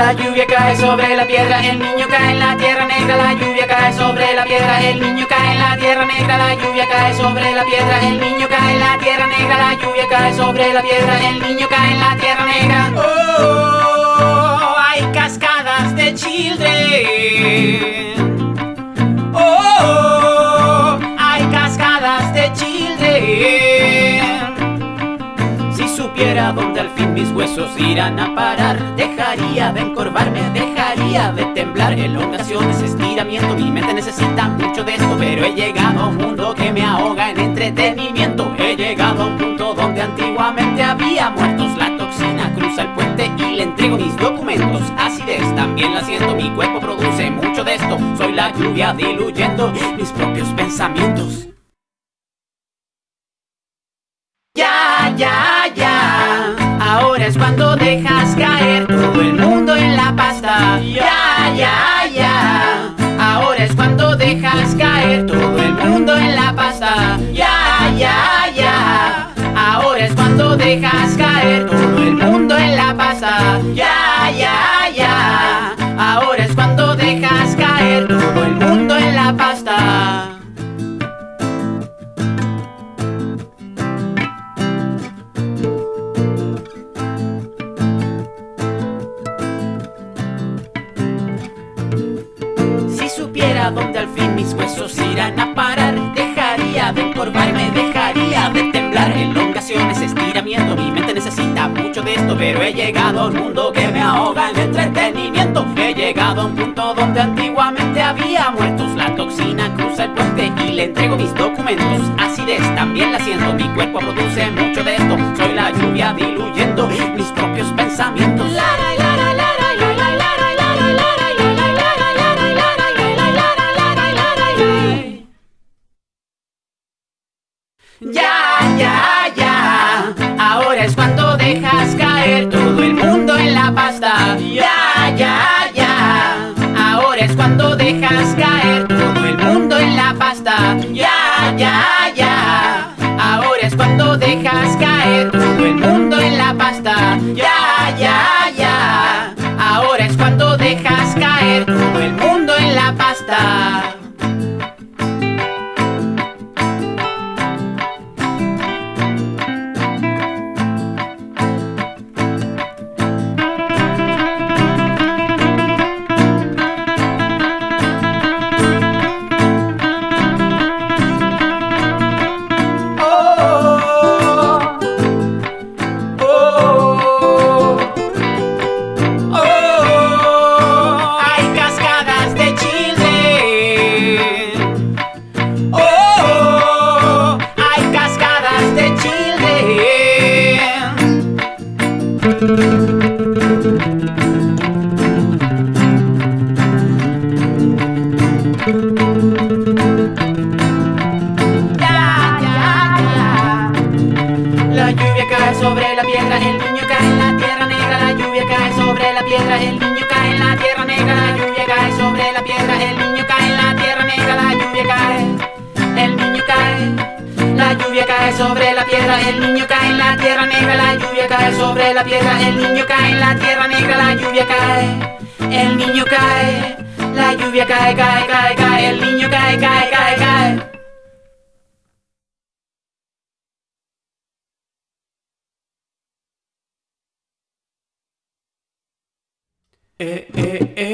La lluvia cae sobre la piedra, el niño cae en la tierra negra, la lluvia cae sobre la piedra, el niño cae en la tierra negra, la lluvia cae sobre la piedra, el niño cae en la tierra negra, la lluvia cae sobre la piedra, el niño cae en la tierra negra. Oh, hay cascadas de children. Supiera dónde al fin mis huesos irán a parar, dejaría de encorvarme, dejaría de temblar. Elongaciones, estiramiento, mi mente necesita mucho de esto, pero he llegado a un mundo que me ahoga en entretenimiento. He llegado a un punto donde antiguamente había muertos. La toxina cruza el puente y le entrego mis documentos. Acidez también la siento, mi cuerpo produce mucho de esto. Soy la lluvia diluyendo mis propios pensamientos. Ya, ya, ya. Ahora es cuando dejas caer todo el mundo en la pasta. Ya, ya, ya. Ahora es cuando pero he llegado a un mundo que me ahoga en entretenimiento. He llegado a un punto donde antiguamente había muertos. La toxina cruza el puente y le entrego mis documentos. Acidez también la siento, mi cuerpo produce mucho de esto. Soy la lluvia diluyendo mis propios pensamientos. Cuando dejas caer todo el mundo en la pasta. La piedra, el niño cae en la tierra negra, la lluvia cae sobre la piedra, el niño cae en la tierra negra, la lluvia cae, el niño cae. La lluvia cae sobre la piedra, el niño cae en la tierra negra, la lluvia cae sobre la piedra, el niño cae en la tierra negra, la lluvia cae, el niño cae, la lluvia cae, cae, cae, cae, el niño cae, cae, cae, cae. Eh, eh, eh,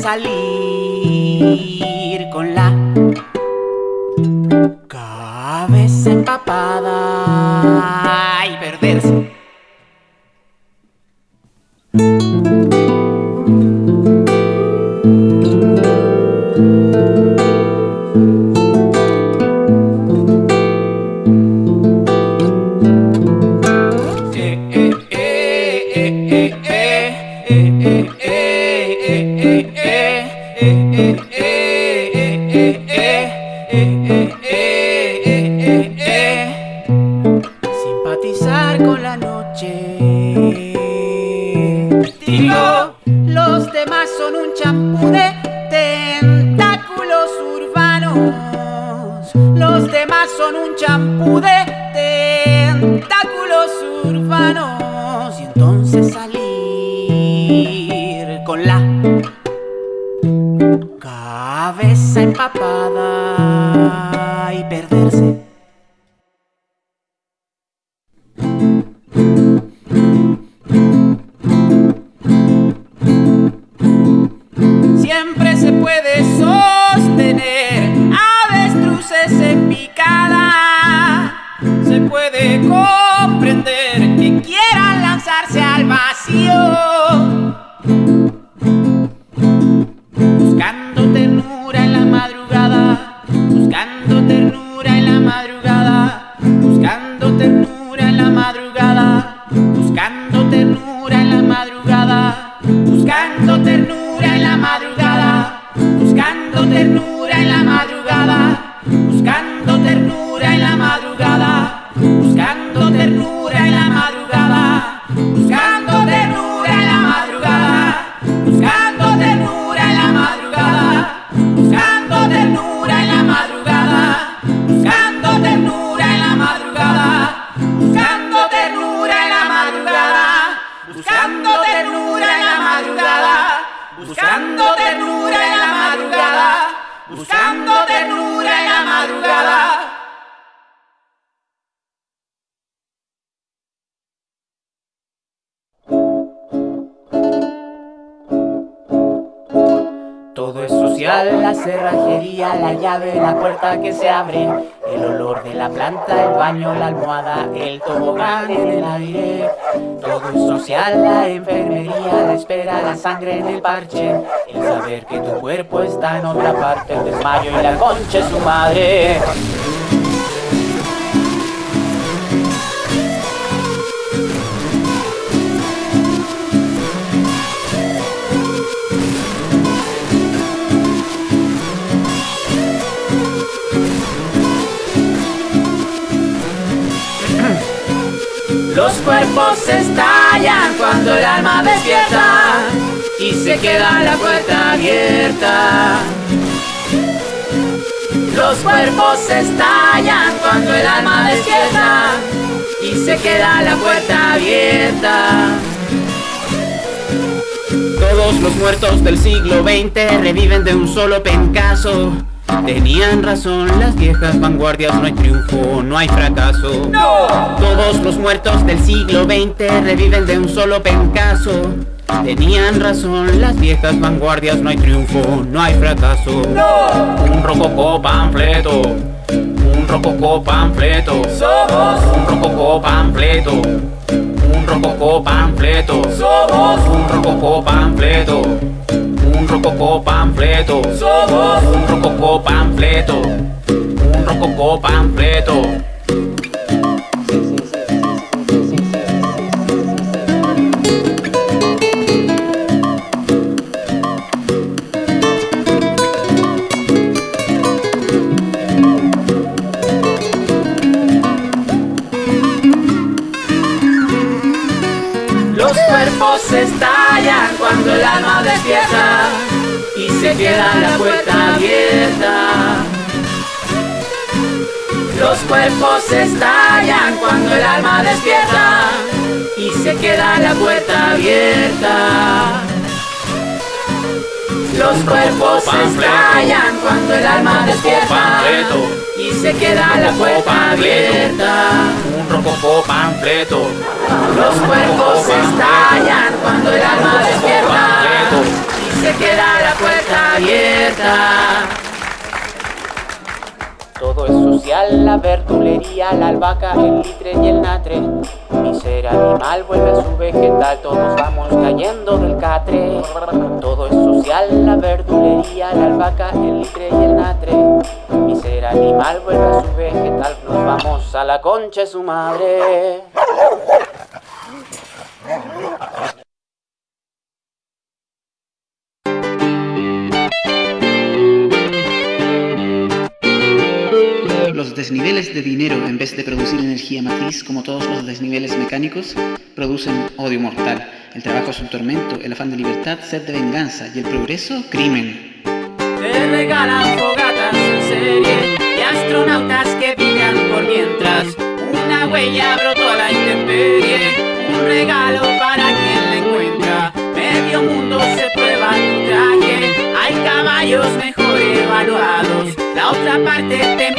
salir con la cabeza empapada Todo es social, la cerrajería, la llave, la puerta que se abre, el olor de la planta, el baño, la almohada, el tobogán en el aire. Todo es social, la enfermería, la espera, la sangre en el parche, el saber que tu cuerpo está en otra parte, el desmayo y la concha de su madre. Los cuerpos estallan cuando el alma despierta y se queda la puerta abierta. Los cuerpos estallan cuando el alma despierta y se queda la puerta abierta. Todos los muertos del siglo XX reviven de un solo pencazo Tenían razón las viejas vanguardias, no hay triunfo, no hay fracaso. ¡No! Todos los muertos del siglo XX reviven de un solo pencaso. Tenían razón las viejas vanguardias, no hay triunfo, no hay fracaso. ¡No! Un rococó panfleto, un rococó panfleto. Somos un rococó panfleto, un rococó panfleto. Somos un rococó panfleto, rococó panfleto. Somos un rococó panfleto, un rococó panfleto. Los cuerpos estallan cuando el alma despierta se queda la puerta abierta. Los cuerpos estallan cuando el alma despierta y se queda la puerta abierta. Los cuerpos estallan cuando el alma despierta y se queda la puerta abierta. Un rococó panfleto, Los cuerpos estallan cuando el alma despierta se queda la puerta abierta. Todo es social, la verdulería, la albahaca, el litre y el natre. Mi ser animal vuelve a su vegetal, todos vamos cayendo del catre. Todo es social, la verdulería, la albahaca, el litre y el natre. Mi ser animal vuelve a su vegetal, nos vamos a la concha de su madre. Los desniveles de dinero, en vez de producir energía matriz como todos los desniveles mecánicos, producen odio mortal. El trabajo es un tormento, el afán de libertad, sed de venganza y el progreso, crimen. Te regalan fogatas en serie y astronautas que viven por mientras. Una huella brotó a la intemperie, un regalo para quien la encuentra. Medio mundo se prueba tu traje, hay caballos mejor evaluados. La otra parte te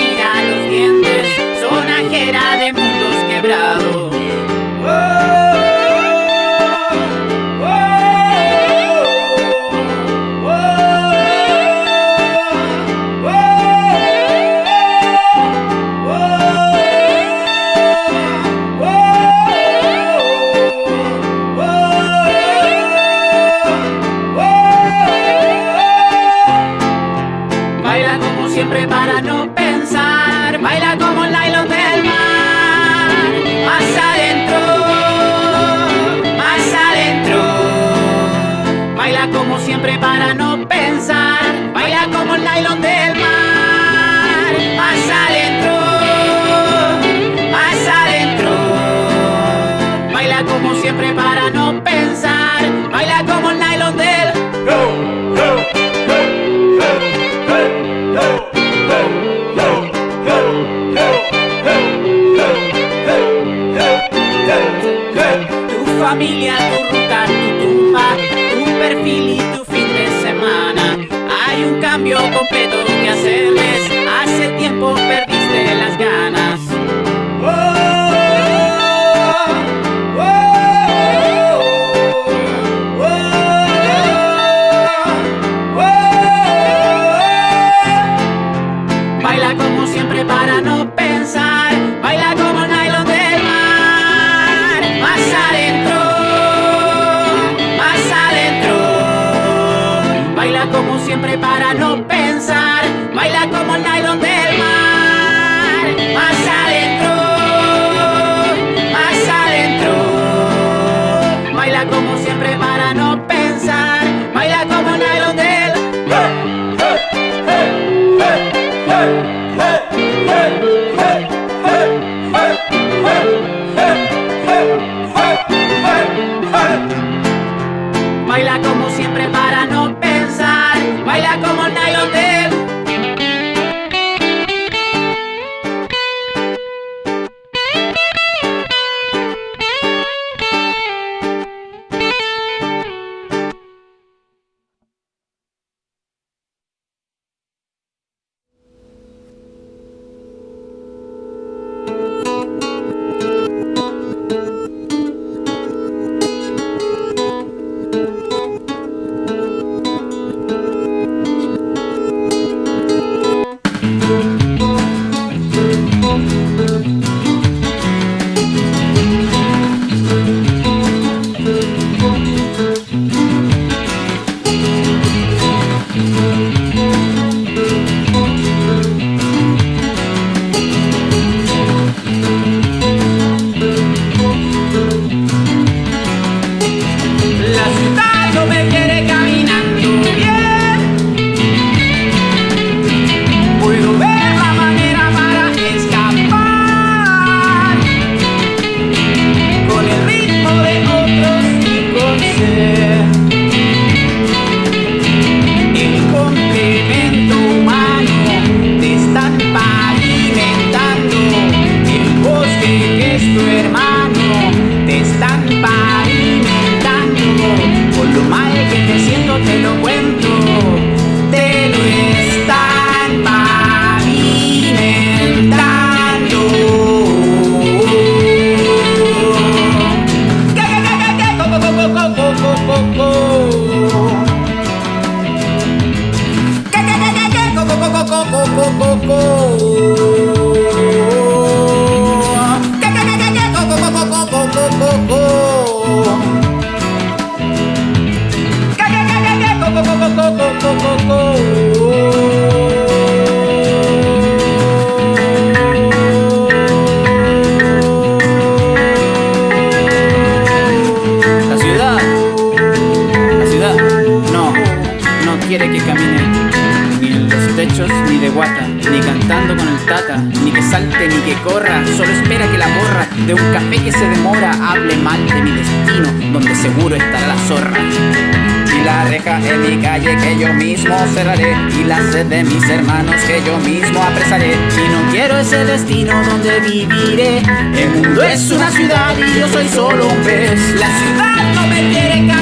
familia, tu ruta, tu tumba, tu perfil y tu fin de semana. Hay un cambio completo que hacerles. Hace tiempo perdiste las ganas. Y la sed de mis hermanos que yo mismo apresaré. Si no quiero ese destino donde viviré. El mundo es una ciudad y yo soy solo un pez. La ciudad no me quiere caminando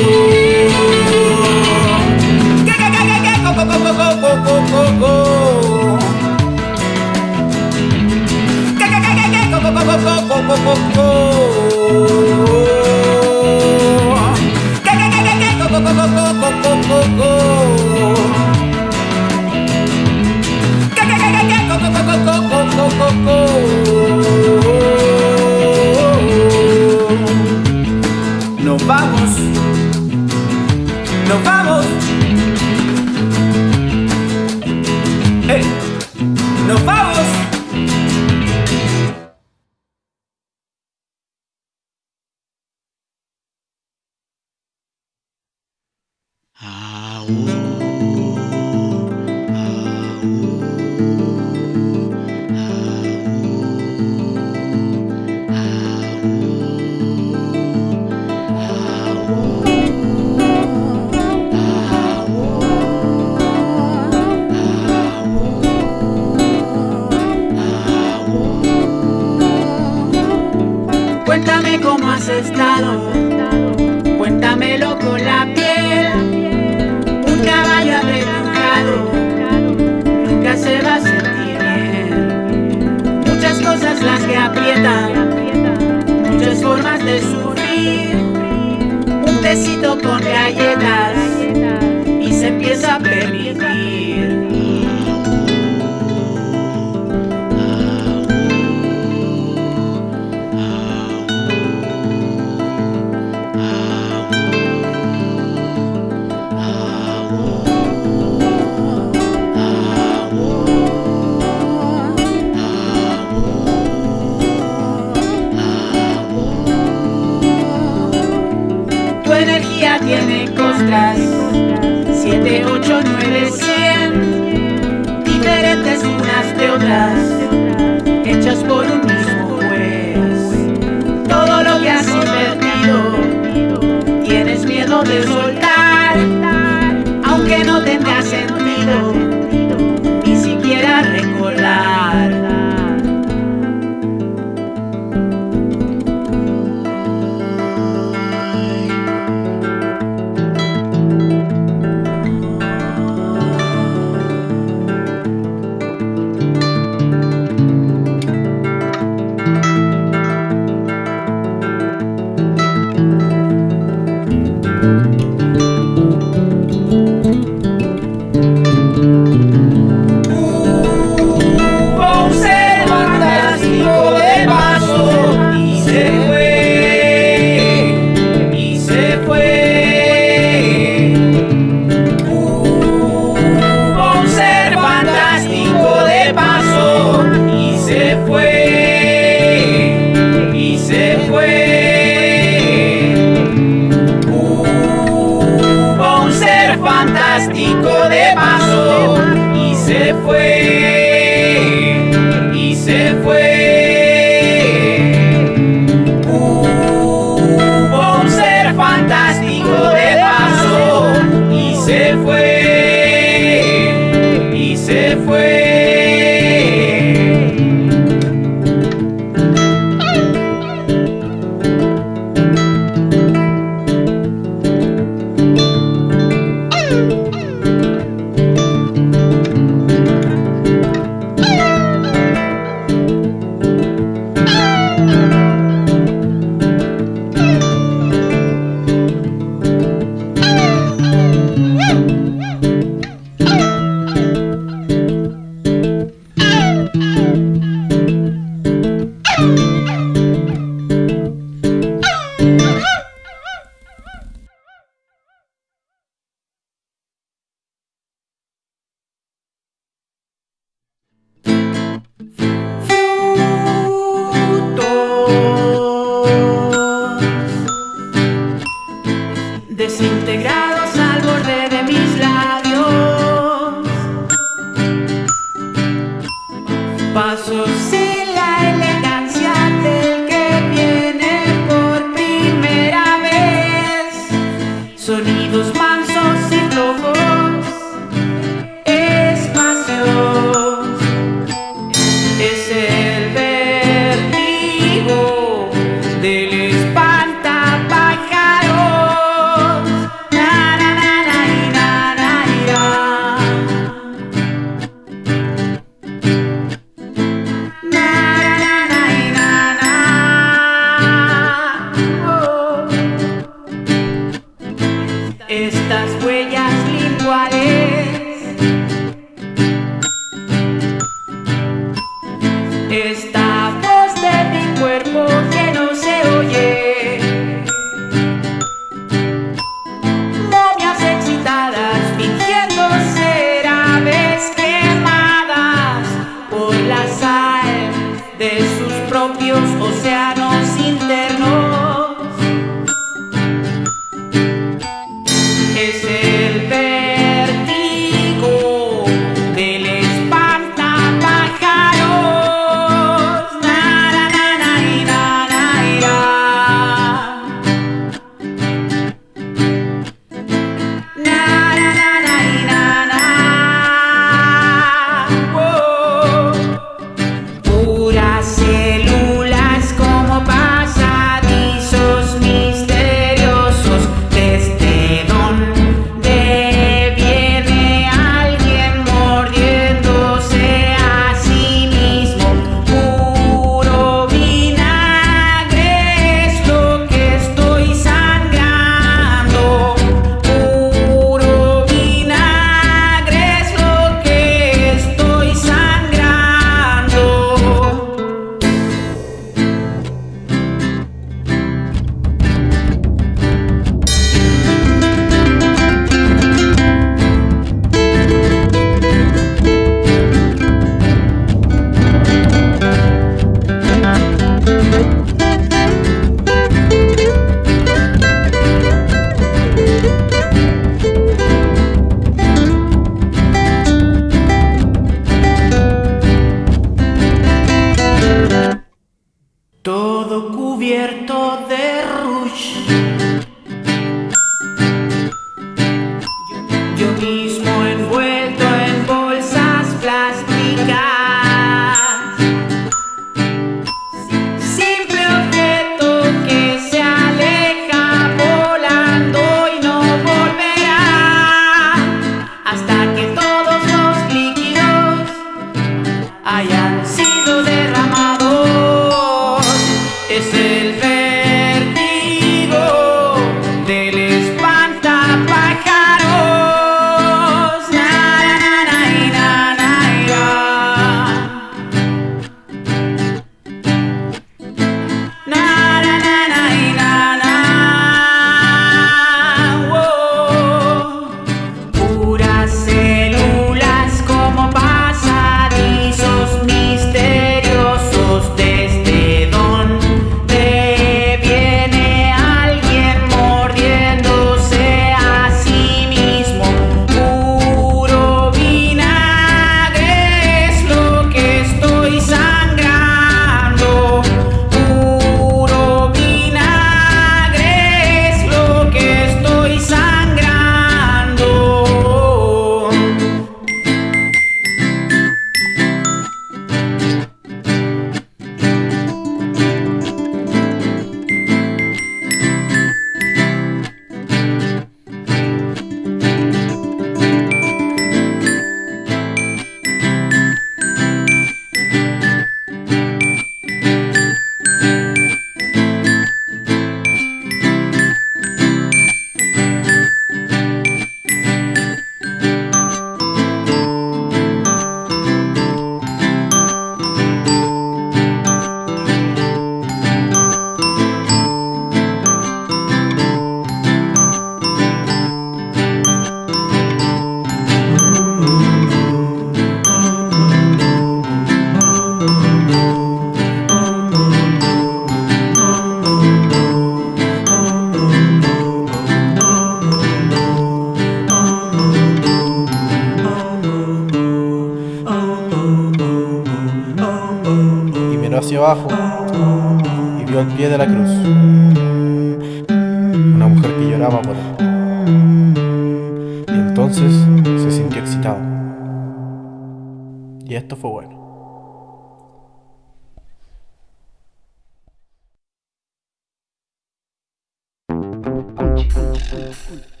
bueno.